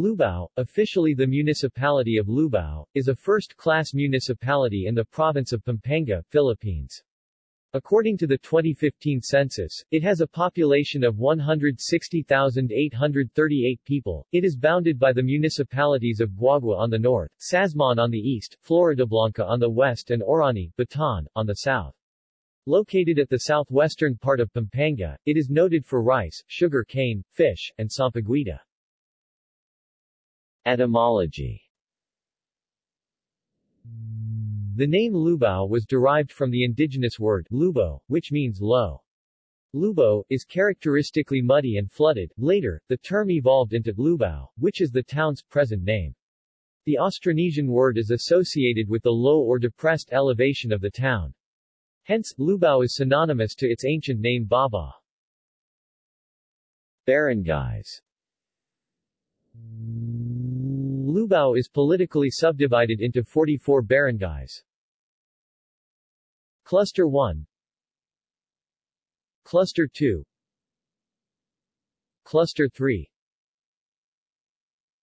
Lubao, officially the municipality of Lubao, is a first-class municipality in the province of Pampanga, Philippines. According to the 2015 census, it has a population of 160,838 people. It is bounded by the municipalities of Guagua on the north, Sasmuan on the east, Floridablanca on the west and Orani, Bataan, on the south. Located at the southwestern part of Pampanga, it is noted for rice, sugar cane, fish, and sampaguita. Etymology The name Lubao was derived from the indigenous word lubo, which means low. Lubo, is characteristically muddy and flooded. Later, the term evolved into Lubao, which is the town's present name. The Austronesian word is associated with the low or depressed elevation of the town. Hence, Lubao is synonymous to its ancient name Baba. Barangays Lubao is politically subdivided into 44 barangays. Cluster 1 Cluster 2 Cluster 3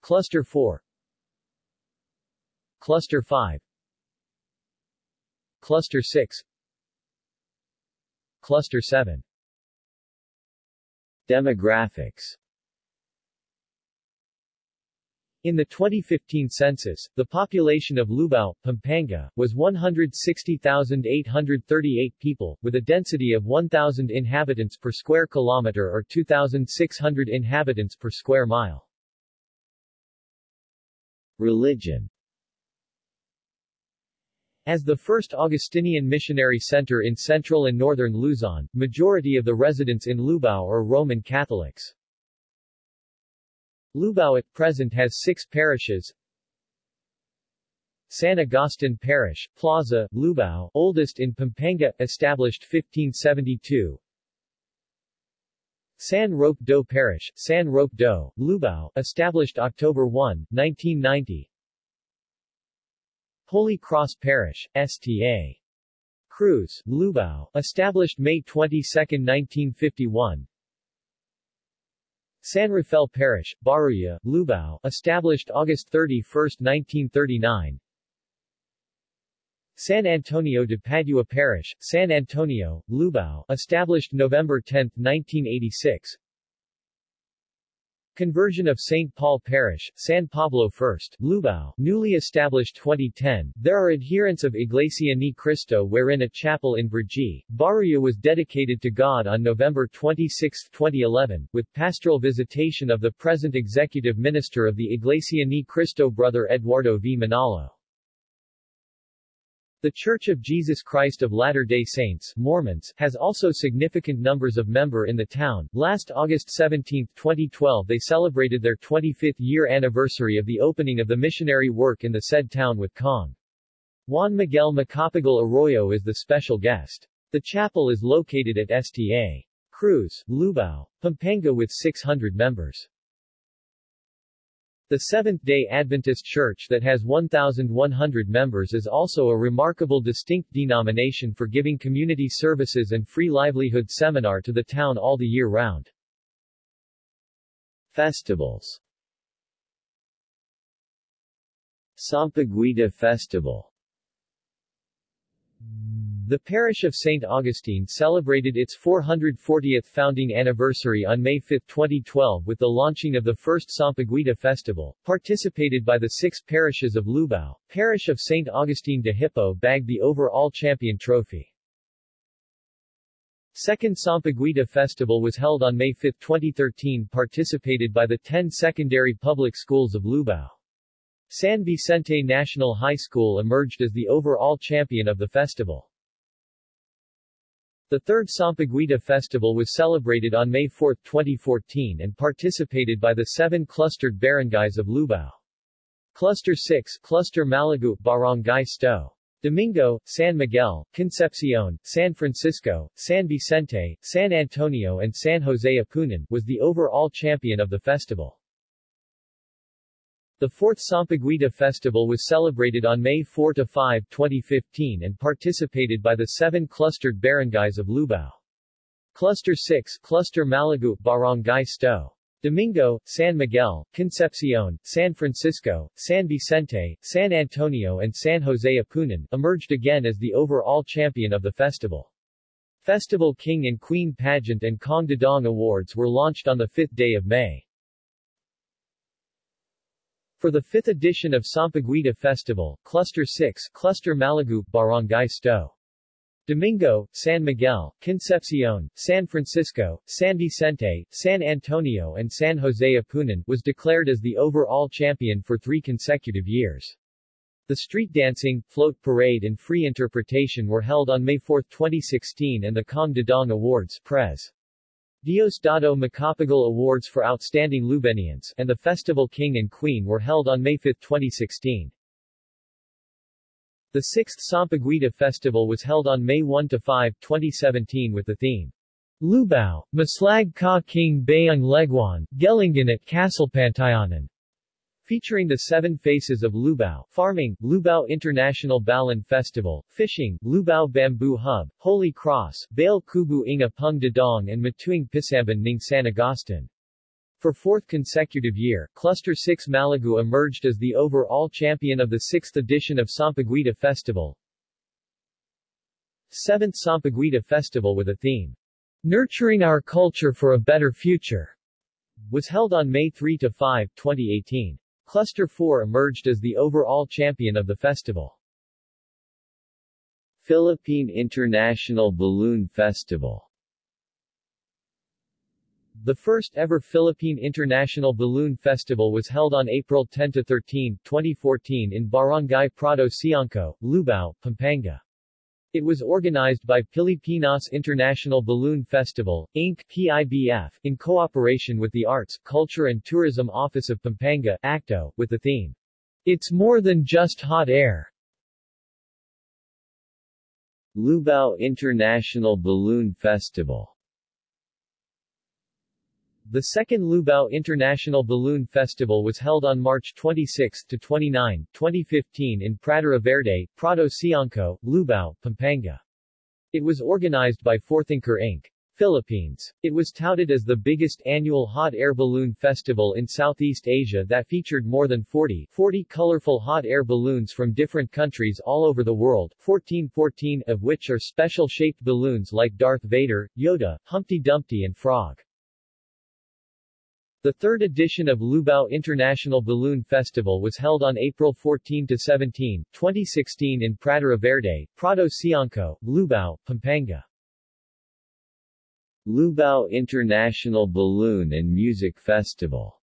Cluster 4 Cluster 5 Cluster 6 Cluster 7 Demographics in the 2015 census, the population of Lubao, Pampanga, was 160,838 people, with a density of 1,000 inhabitants per square kilometer or 2,600 inhabitants per square mile. Religion as the first Augustinian missionary center in central and northern Luzon, majority of the residents in Lubao are Roman Catholics. Lubao at present has six parishes. San Agustin Parish, Plaza, Lubao, oldest in Pampanga, established 1572. San Roque Dau Parish, San Roque Dau, Lubao, established October 1, 1990. Holy Cross Parish, Sta. Cruz, Lubao, established May 22, 1951. San Rafael Parish, Baruya, Lubao, established August 31, 1939. San Antonio de Padua Parish, San Antonio, Lubao, established November 10, 1986. Conversion of St. Paul Parish, San Pablo First, Lubao, newly established 2010. There are adherents of Iglesia Ni Cristo wherein a chapel in Brgy, Baruya was dedicated to God on November 26, 2011, with pastoral visitation of the present executive minister of the Iglesia Ni Cristo Brother Eduardo V. Manalo. The Church of Jesus Christ of Latter-day Saints Mormons has also significant numbers of member in the town. Last August 17, 2012 they celebrated their 25th year anniversary of the opening of the missionary work in the said town with Cong. Juan Miguel Macapagal Arroyo is the special guest. The chapel is located at Sta. Cruz, Lubao, Pampanga with 600 members. The Seventh-day Adventist Church that has 1,100 members is also a remarkable distinct denomination for giving community services and free livelihood seminar to the town all the year round. Festivals Sampaguita Festival the parish of St. Augustine celebrated its 440th founding anniversary on May 5, 2012 with the launching of the first Sampaguita Festival, participated by the six parishes of Lubao. Parish of St. Augustine de Hippo bagged the overall champion trophy. Second Sampaguita Festival was held on May 5, 2013 participated by the 10 secondary public schools of Lubao. San Vicente National High School emerged as the overall champion of the festival. The third Sampaguita Festival was celebrated on May 4, 2014 and participated by the seven clustered barangays of Lubao. Cluster 6 Cluster Malagu Barangay Sto. Domingo, San Miguel, Concepcion, San Francisco, San Vicente, San Antonio and San Jose Apunan was the overall champion of the festival. The fourth Sampaguita Festival was celebrated on May 4-5, 2015 and participated by the seven clustered barangays of Lubao. Cluster 6 Cluster Malagu Barangay Sto. Domingo, San Miguel, Concepcion, San Francisco, San Vicente, San Antonio and San Jose Apunan, emerged again as the overall champion of the festival. Festival King and Queen Pageant and Kong Dadong Awards were launched on the 5th day of May. For the 5th edition of Sampaguita Festival, Cluster 6, Cluster Malagup, Barangay Sto. Domingo, San Miguel, Concepcion, San Francisco, San Vicente, San Antonio and San Jose Apunan, was declared as the overall champion for three consecutive years. The street dancing, float parade and free interpretation were held on May 4, 2016 and the Kong Dadong Awards Pres. Diosdado Macapagal Awards for Outstanding Lubenians and the Festival King and Queen were held on May 5, 2016. The sixth Sampaguita Festival was held on May 1-5, 2017 with the theme Lubao, Maslag Ka King Bayang Leguan, Gelingan at Castle Pantayanan. Featuring the seven faces of Lubao, farming, Lubao International Balloon Festival, fishing, Lubao Bamboo Hub, Holy Cross, Bail Kubu Inga Pung Dadong and Matuing Pisamban Ning San Agustin. For fourth consecutive year, Cluster 6 Malagu emerged as the overall champion of the sixth edition of Sampaguita Festival. 7th Sampaguita Festival with a theme, Nurturing Our Culture for a Better Future, was held on May 3-5, 2018. Cluster 4 emerged as the overall champion of the festival. Philippine International Balloon Festival the first ever Philippine International Balloon Festival was held on April 10-13, 2014 in Barangay Prado Siangco, Lubao, Pampanga. It was organized by Pilipinas International Balloon Festival, Inc. PIBF, in cooperation with the Arts, Culture and Tourism Office of Pampanga, ACTO, with the theme, It's More Than Just Hot Air. Lubao International Balloon Festival the second Lubao International Balloon Festival was held on March 26 to 29, 2015 in Pradera Verde, Prado Siangco, Lubao, Pampanga. It was organized by Forthinker Inc. Philippines. It was touted as the biggest annual hot air balloon festival in Southeast Asia that featured more than 40, 40 colorful hot air balloons from different countries all over the world, 14 14 of which are special-shaped balloons like Darth Vader, Yoda, Humpty Dumpty and Frog. The third edition of Lubao International Balloon Festival was held on April 14-17, 2016 in Pradera Verde, Prado Siangco, Lubao, Pampanga. Lubao International Balloon and Music Festival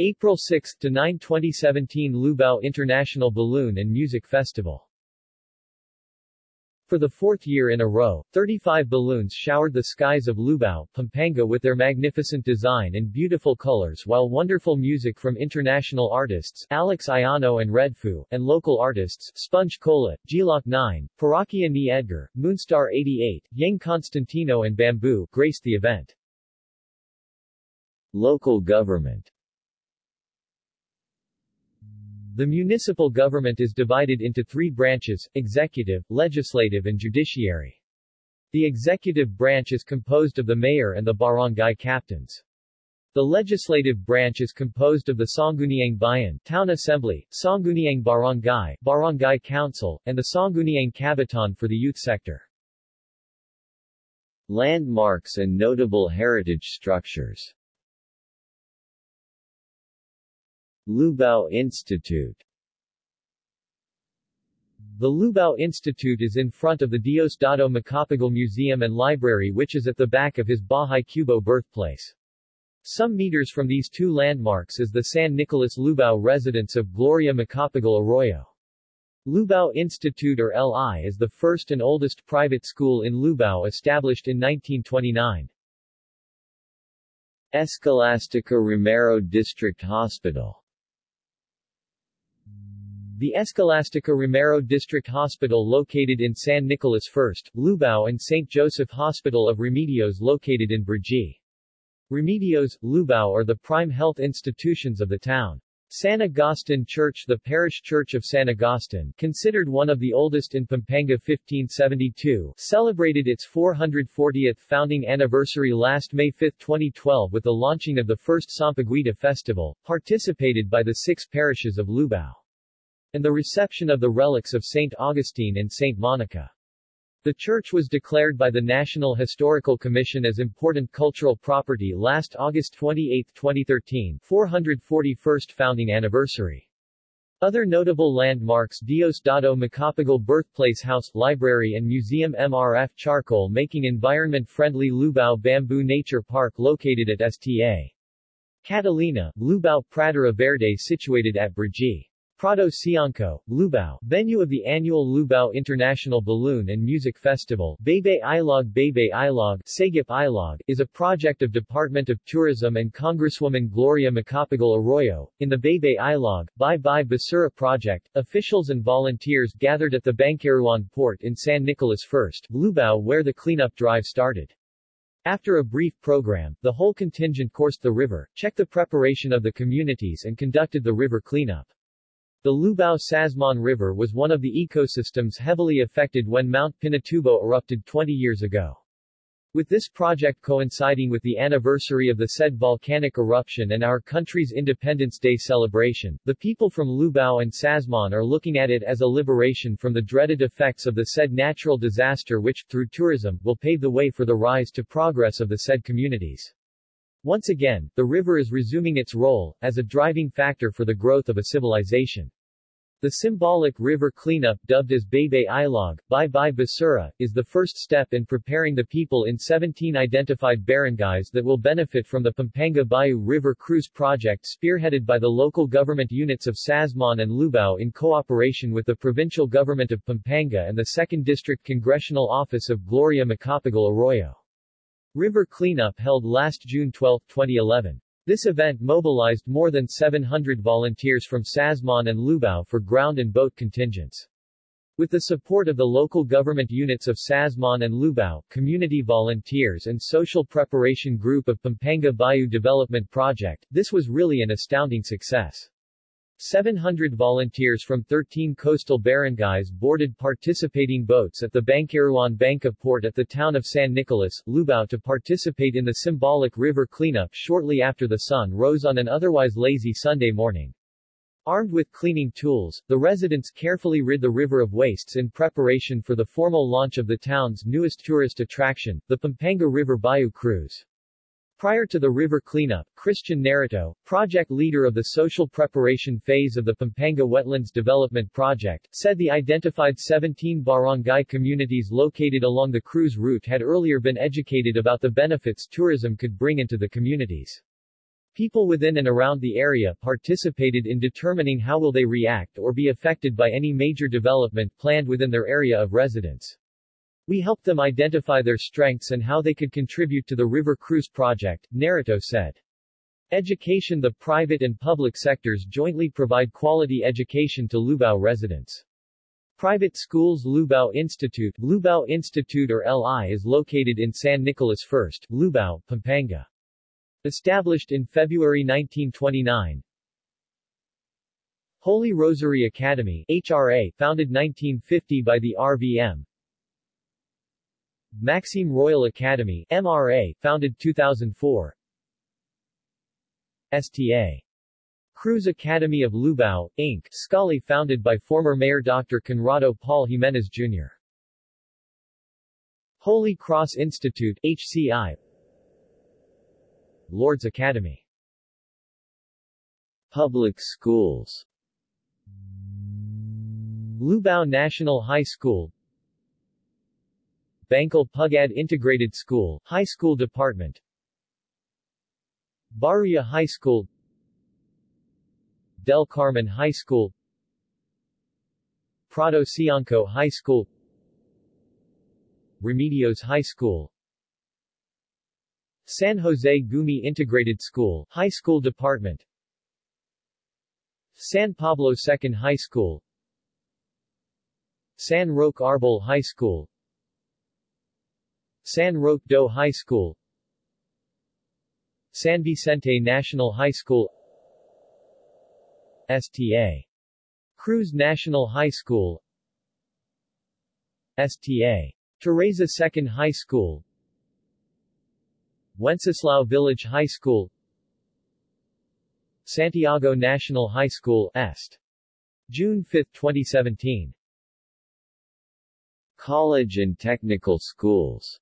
April 6-9 2017 Lubao International Balloon and Music Festival for the fourth year in a row, 35 balloons showered the skies of Lubao, Pampanga with their magnificent design and beautiful colors while wonderful music from international artists Alex Aiono and Redfoo, and local artists Sponge Cola, Gloc-9, Parokya ni Edgar, Moonstar 88, Yeng Constantino and Bamboo graced the event. Local government the municipal government is divided into three branches, executive, legislative and judiciary. The executive branch is composed of the mayor and the barangay captains. The legislative branch is composed of the Sangguniang Bayan Town Assembly, Sangguniang Barangay, Barangay Council, and the Sangguniang Kabataan for the youth sector. Landmarks and notable heritage structures Lubao Institute The Lubao Institute is in front of the Diosdado Macapagal Museum and Library which is at the back of his Bahay Kubo birthplace. Some meters from these two landmarks is the San Nicolas Lubao residence of Gloria Macapagal Arroyo. Lubao Institute or LI is the first and oldest private school in Lubao established in 1929. Escolastica Romero District Hospital the Escolastica Romero District Hospital located in San Nicolas First, Lubao and St. Joseph Hospital of Remedios located in Brgy. Remedios, Lubao are the prime health institutions of the town. San Agustin Church The parish church of San Agustin, considered one of the oldest in Pampanga 1572, celebrated its 440th founding anniversary last May 5, 2012 with the launching of the first Sampaguita Festival, participated by the six parishes of Lubao, and the reception of the relics of St. Augustine and St. Monica. The church was declared by the National Historical Commission as important cultural property last August 28, 2013, 441st founding anniversary. Other notable landmarks Diosdado Macapagal Birthplace House, Library and Museum MRF Charcoal Making Environment-friendly Lubao Bamboo Nature Park located at Sta. Catalina, Lubao Pradera Verde situated at Brgy. Prado Siangco, Lubao, venue of the annual Lubao International Balloon and Music Festival, Bebe Ilog Bebe Ilog, Sagip Ilog, is a project of Department of Tourism and Congresswoman Gloria Macapagal Arroyo. In the Bebe Ilog, Bye Bye Basura project, officials and volunteers gathered at the Bancaruan port in San Nicolas First, Lubao where the cleanup drive started. After a brief program, the whole contingent coursed the river, checked the preparation of the communities and conducted the river cleanup. The Lubao-Sasmuan River was one of the ecosystems heavily affected when Mount Pinatubo erupted 20 years ago. With this project coinciding with the anniversary of the said volcanic eruption and our country's Independence Day celebration, the people from Lubao and Sasmuan are looking at it as a liberation from the dreaded effects of the said natural disaster which, through tourism, will pave the way for the rise to progress of the said communities. Once again, the river is resuming its role, as a driving factor for the growth of a civilization. The symbolic river cleanup dubbed as Bebe Ilog, Bye Bye Basura, is the first step in preparing the people in 17 identified barangays that will benefit from the Pampanga Bayou River Cruise project spearheaded by the local government units of Sasmuan and Lubao in cooperation with the provincial government of Pampanga and the 2nd District Congressional Office of Gloria Macapagal Arroyo. River cleanup held last June 12, 2011. This event mobilized more than 700 volunteers from Sasmuan and Lubao for ground and boat contingents. With the support of the local government units of Sasmuan and Lubao, community volunteers and social preparation group of Pampanga Bayou Development Project, this was really an astounding success. 700 volunteers from 13 coastal barangays boarded participating boats at the Bancaruan Banca port at the town of San Nicolas, Lubao to participate in the symbolic river cleanup shortly after the sun rose on an otherwise lazy Sunday morning. Armed with cleaning tools, the residents carefully rid the river of wastes in preparation for the formal launch of the town's newest tourist attraction, the Pampanga River Bayou Cruise. Prior to the river cleanup, Christian Narito, project leader of the social preparation phase of the Pampanga Wetlands Development Project, said the identified 17 barangay communities located along the cruise route had earlier been educated about the benefits tourism could bring into the communities. People within and around the area participated in determining how will they react or be affected by any major development planned within their area of residence. We helped them identify their strengths and how they could contribute to the River Cruise project, Narito said. Education The private and public sectors jointly provide quality education to Lubao residents. Private schools Lubao Institute Lubao Institute or LI is located in San Nicolas First, Lubao, Pampanga. Established in February 1929, Holy Rosary Academy HRA, founded 1950 by the RVM, Maxime Royal Academy MRA, founded 2004 STA. Cruz Academy of Lubao, Inc., Scully founded by former Mayor Dr. Conrado Paul Jimenez Jr. Holy Cross Institute HCI Lourdes Academy Public schools Lubao National High School Bangkal Pugad Integrated School, High School Department. Baria High School. Del Carmen High School. Prado Siangco High School. Remedios High School. San Jose Gumi Integrated School, High School Department. San Pablo Second High School. San Roque Arbol High School San Roque Dau High School San Vicente National High School STA. Cruz National High School STA. Teresa Second High School Wenceslao Village High School Santiago National High School Est. June 5, 2017 College and technical schools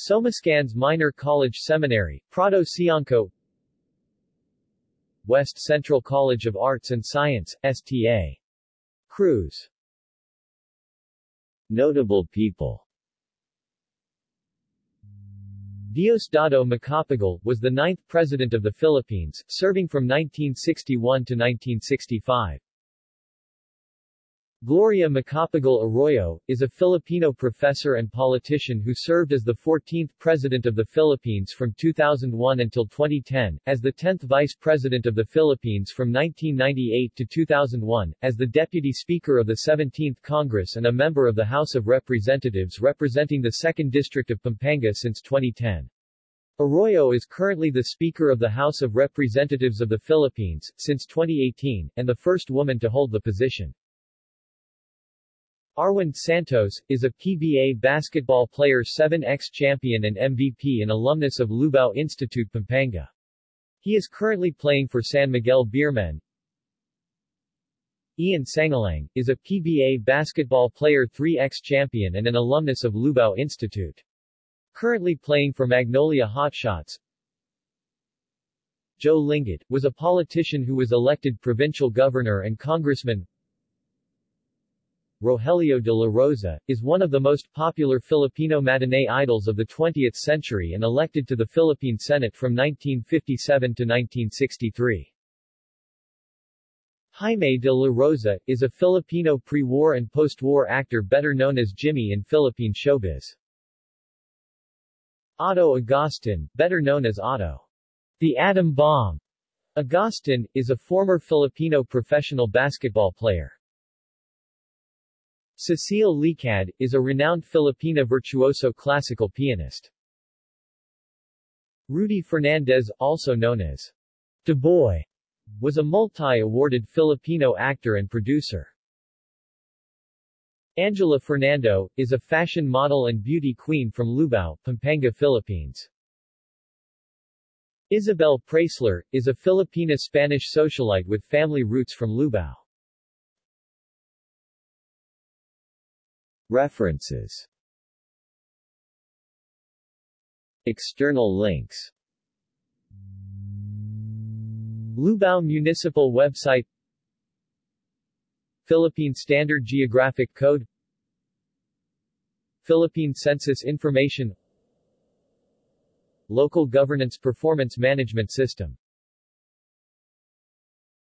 Somascans Minor College Seminary, Prado Siangco West Central College of Arts and Science, STA. Cruz Notable people Diosdado Macapagal, was the ninth President of the Philippines, serving from 1961 to 1965. Gloria Macapagal Arroyo, is a Filipino professor and politician who served as the 14th President of the Philippines from 2001 until 2010, as the 10th Vice President of the Philippines from 1998 to 2001, as the Deputy Speaker of the 17th Congress and a member of the House of Representatives representing the 2nd District of Pampanga since 2010. Arroyo is currently the Speaker of the House of Representatives of the Philippines, since 2018, and the first woman to hold the position. Arwind Santos, is a PBA basketball player 7x champion and MVP and alumnus of Lubao Institute Pampanga. He is currently playing for San Miguel Beermen. Ian Sangalang, is a PBA basketball player 3x champion and an alumnus of Lubao Institute. Currently playing for Magnolia Hotshots. Joe Lingad, was a politician who was elected provincial governor and congressman. Rogelio de la Rosa, is one of the most popular Filipino matinee idols of the 20th century and elected to the Philippine Senate from 1957 to 1963. Jaime de la Rosa, is a Filipino pre-war and post-war actor better known as Jimmy in Philippine showbiz. Otto Agustin, better known as Otto. The Atom Bomb. Agustin, is a former Filipino professional basketball player. Cecile Licad, is a renowned Filipina virtuoso classical pianist. Rudy Fernandez, also known as The Boy, was a multi-awarded Filipino actor and producer. Angela Fernando, is a fashion model and beauty queen from Lubao, Pampanga, Philippines. Isabel Preysler, is a Filipina-Spanish socialite with family roots from Lubao. References. External links. Lubao Municipal Website. Philippine Standard Geographic Code. Philippine Census Information. Local Governance Performance Management System